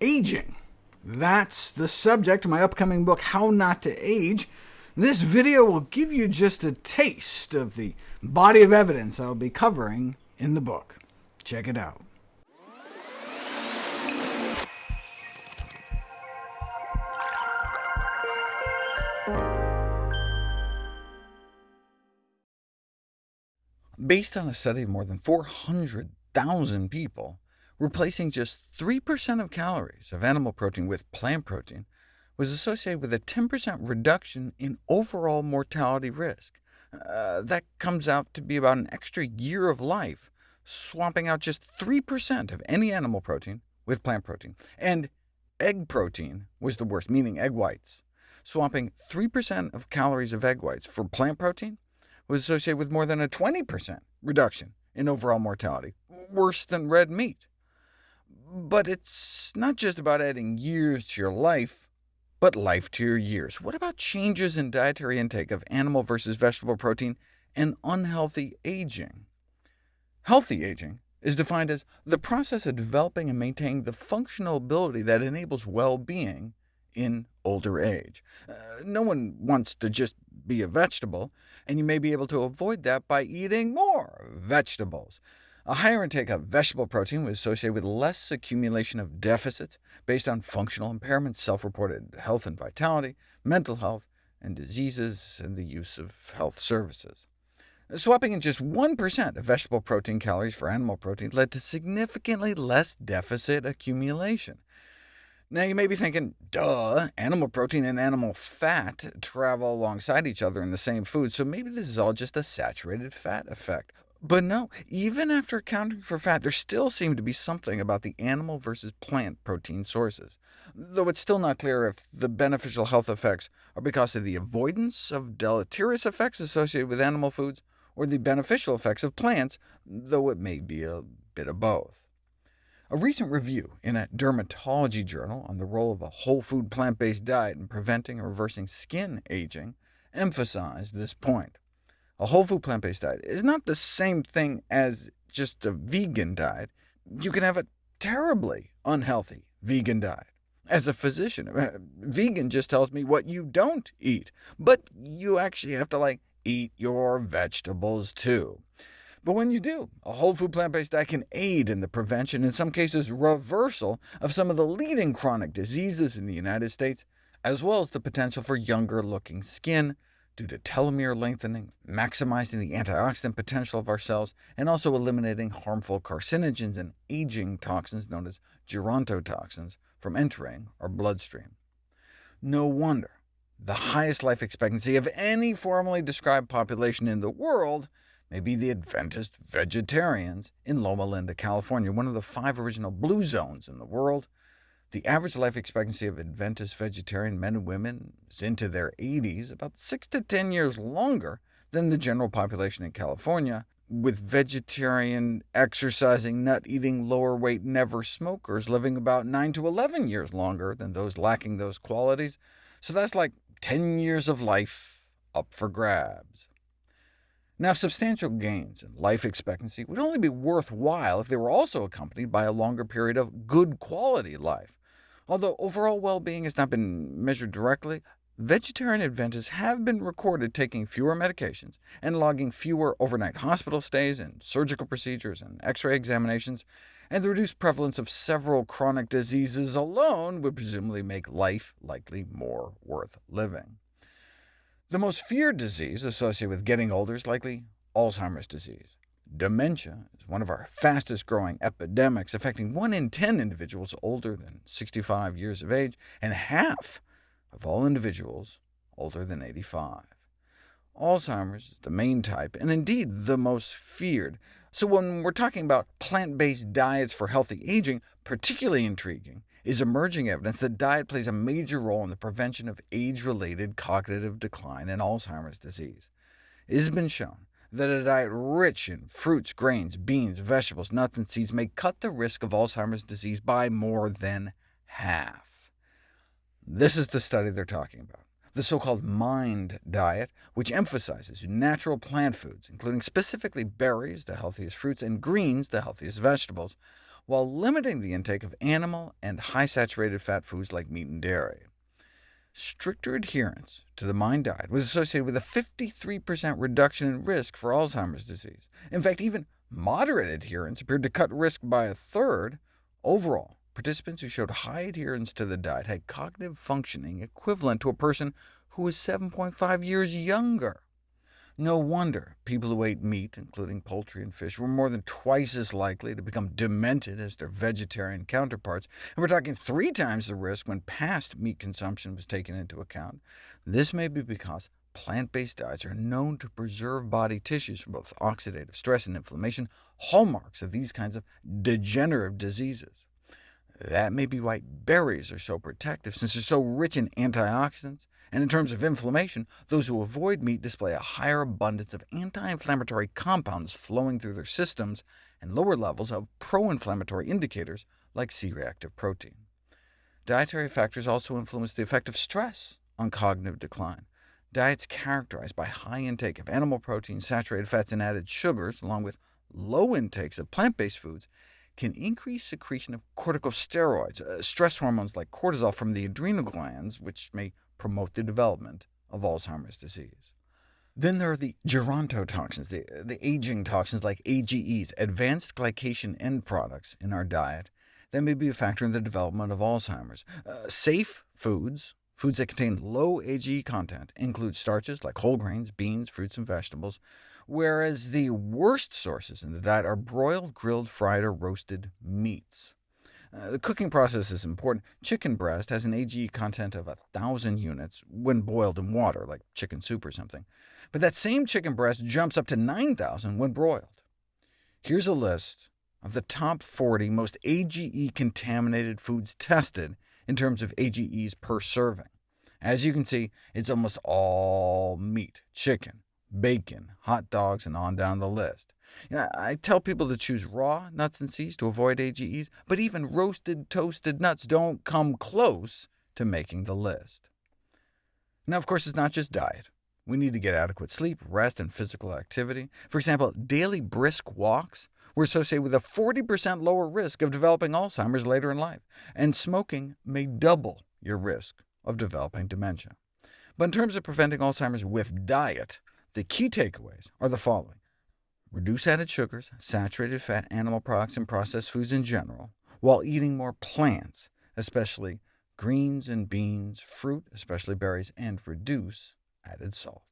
aging. That's the subject of my upcoming book, How Not to Age. This video will give you just a taste of the body of evidence I'll be covering in the book. Check it out. Based on a study of more than 400,000 people, replacing just 3% of calories of animal protein with plant protein was associated with a 10% reduction in overall mortality risk. Uh, that comes out to be about an extra year of life, swapping out just 3% of any animal protein with plant protein. And egg protein was the worst, meaning egg whites. Swapping 3% of calories of egg whites for plant protein was associated with more than a 20% reduction in overall mortality, worse than red meat. But it's not just about adding years to your life, but life to your years. What about changes in dietary intake of animal versus vegetable protein and unhealthy aging? Healthy aging is defined as the process of developing and maintaining the functional ability that enables well-being in older age. Uh, no one wants to just be a vegetable, and you may be able to avoid that by eating more vegetables. A higher intake of vegetable protein was associated with less accumulation of deficits based on functional impairments, self-reported health and vitality, mental health, and diseases, and the use of health services. Swapping in just 1% of vegetable protein calories for animal protein led to significantly less deficit accumulation. Now you may be thinking, duh, animal protein and animal fat travel alongside each other in the same food, so maybe this is all just a saturated fat effect. But no, even after accounting for fat, there still seemed to be something about the animal versus plant protein sources, though it's still not clear if the beneficial health effects are because of the avoidance of deleterious effects associated with animal foods, or the beneficial effects of plants, though it may be a bit of both. A recent review in a dermatology journal on the role of a whole food plant-based diet in preventing or reversing skin aging emphasized this point. A whole food plant-based diet is not the same thing as just a vegan diet. You can have a terribly unhealthy vegan diet. As a physician, uh, vegan just tells me what you don't eat, but you actually have to like eat your vegetables too. But when you do, a whole food plant-based diet can aid in the prevention, in some cases reversal, of some of the leading chronic diseases in the United States, as well as the potential for younger-looking skin due to telomere lengthening, maximizing the antioxidant potential of our cells, and also eliminating harmful carcinogens and aging toxins known as gerontotoxins from entering our bloodstream. No wonder the highest life expectancy of any formally described population in the world may be the Adventist vegetarians in Loma Linda, California, one of the five original blue zones in the world. The average life expectancy of Adventist vegetarian men and women is into their 80s, about 6 to 10 years longer than the general population in California, with vegetarian, exercising, nut-eating, lower-weight, never smokers living about 9 to 11 years longer than those lacking those qualities. So that's like 10 years of life up for grabs. Now, substantial gains in life expectancy would only be worthwhile if they were also accompanied by a longer period of good quality life. Although overall well-being has not been measured directly, vegetarian Adventists have been recorded taking fewer medications and logging fewer overnight hospital stays and surgical procedures and X-ray examinations, and the reduced prevalence of several chronic diseases alone would presumably make life likely more worth living. The most feared disease associated with getting older is likely Alzheimer's disease. Dementia is one of our fastest-growing epidemics, affecting 1 in 10 individuals older than 65 years of age, and half of all individuals older than 85. Alzheimer's is the main type, and indeed the most feared. So when we're talking about plant-based diets for healthy aging, particularly intriguing is emerging evidence that diet plays a major role in the prevention of age-related cognitive decline and Alzheimer's disease. It has been shown that a diet rich in fruits, grains, beans, vegetables, nuts, and seeds may cut the risk of Alzheimer's disease by more than half. This is the study they're talking about, the so-called MIND diet, which emphasizes natural plant foods, including specifically berries, the healthiest fruits, and greens, the healthiest vegetables, while limiting the intake of animal and high-saturated fat foods like meat and dairy. Stricter adherence to the MIND diet was associated with a 53% reduction in risk for Alzheimer's disease. In fact, even moderate adherence appeared to cut risk by a third. Overall, participants who showed high adherence to the diet had cognitive functioning equivalent to a person who was 7.5 years younger. No wonder people who ate meat, including poultry and fish, were more than twice as likely to become demented as their vegetarian counterparts, and we're talking three times the risk when past meat consumption was taken into account. This may be because plant-based diets are known to preserve body tissues from both oxidative stress and inflammation, hallmarks of these kinds of degenerative diseases. That may be why berries are so protective, since they're so rich in antioxidants, and in terms of inflammation, those who avoid meat display a higher abundance of anti-inflammatory compounds flowing through their systems, and lower levels of pro-inflammatory indicators like C-reactive protein. Dietary factors also influence the effect of stress on cognitive decline. Diets characterized by high intake of animal protein, saturated fats, and added sugars, along with low intakes of plant-based foods, can increase secretion of corticosteroids, uh, stress hormones like cortisol from the adrenal glands, which may promote the development of Alzheimer's disease. Then there are the gerontotoxins, the, the aging toxins like AGEs, advanced glycation end products in our diet, that may be a factor in the development of Alzheimer's. Uh, safe foods, foods that contain low AGE content, include starches like whole grains, beans, fruits, and vegetables, whereas the worst sources in the diet are broiled, grilled, fried, or roasted meats. Uh, the cooking process is important. Chicken breast has an AGE content of 1,000 units when boiled in water, like chicken soup or something. But that same chicken breast jumps up to 9,000 when broiled. Here's a list of the top 40 most AGE-contaminated foods tested in terms of AGEs per serving. As you can see, it's almost all meat, chicken, bacon, hot dogs, and on down the list. You know, I tell people to choose raw nuts and seeds to avoid AGEs, but even roasted, toasted nuts don't come close to making the list. Now, of course, it's not just diet. We need to get adequate sleep, rest, and physical activity. For example, daily brisk walks were associated with a 40% lower risk of developing Alzheimer's later in life, and smoking may double your risk of developing dementia. But in terms of preventing Alzheimer's with diet, the key takeaways are the following. Reduce added sugars, saturated fat, animal products, and processed foods in general, while eating more plants, especially greens and beans, fruit, especially berries, and reduce added salt.